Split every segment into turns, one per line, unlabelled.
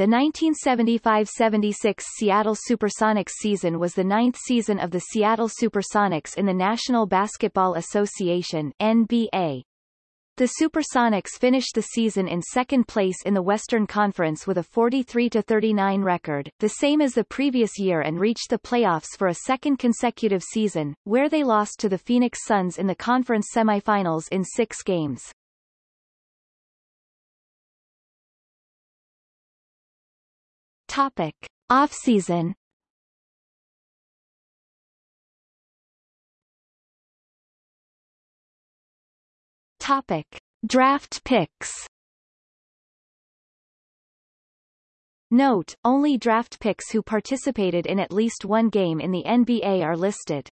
The 1975-76 Seattle Supersonics season was the ninth season of the Seattle Supersonics in the National Basketball Association NBA. The Supersonics finished the season in second place in the Western Conference with a 43-39 record, the same as the previous year and reached the playoffs for a second consecutive season, where they lost to the Phoenix Suns in the conference semifinals in six games. Topic. Off-season Topic: Draft picks. Note, only draft picks who participated in at least one game in the NBA are listed.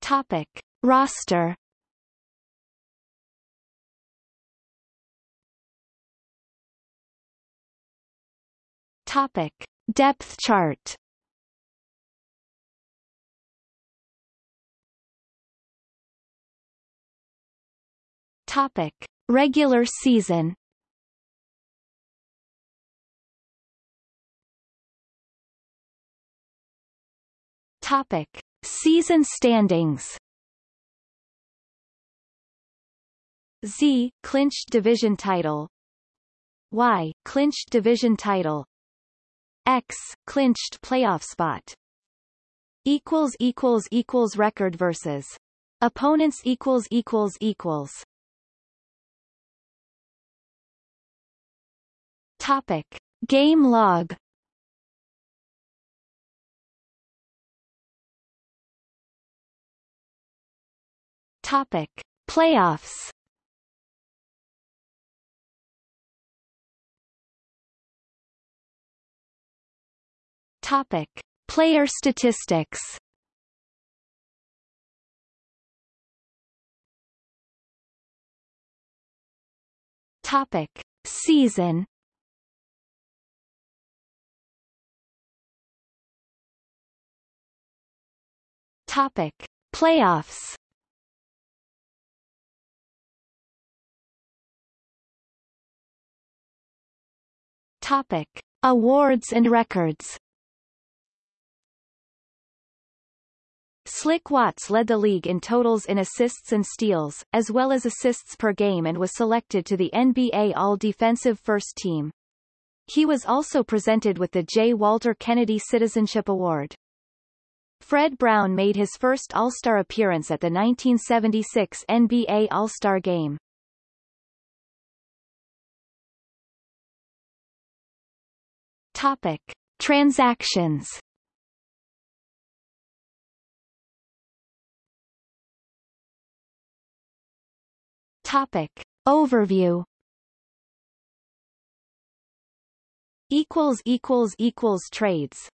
Topic: Roster. Topic: Depth chart. Topic: Regular season. Topic: Season standings. Z clinched division title. Y clinched division title. X clinched playoff spot. Equals equals equals record versus opponents equals equals equals Topic. Game log Topic. Playoffs Topic. Player statistics Topic. Season Topic: Playoffs. Topic: Awards and records. Slick Watts led the league in totals in assists and steals, as well as assists per game and was selected to the NBA All-Defensive First Team. He was also presented with the J. Walter Kennedy Citizenship Award. Fred Brown made his first All-Star appearance at the 1976 NBA All-Star Game. Topic. Transactions Topic. Overview equals equals equals trades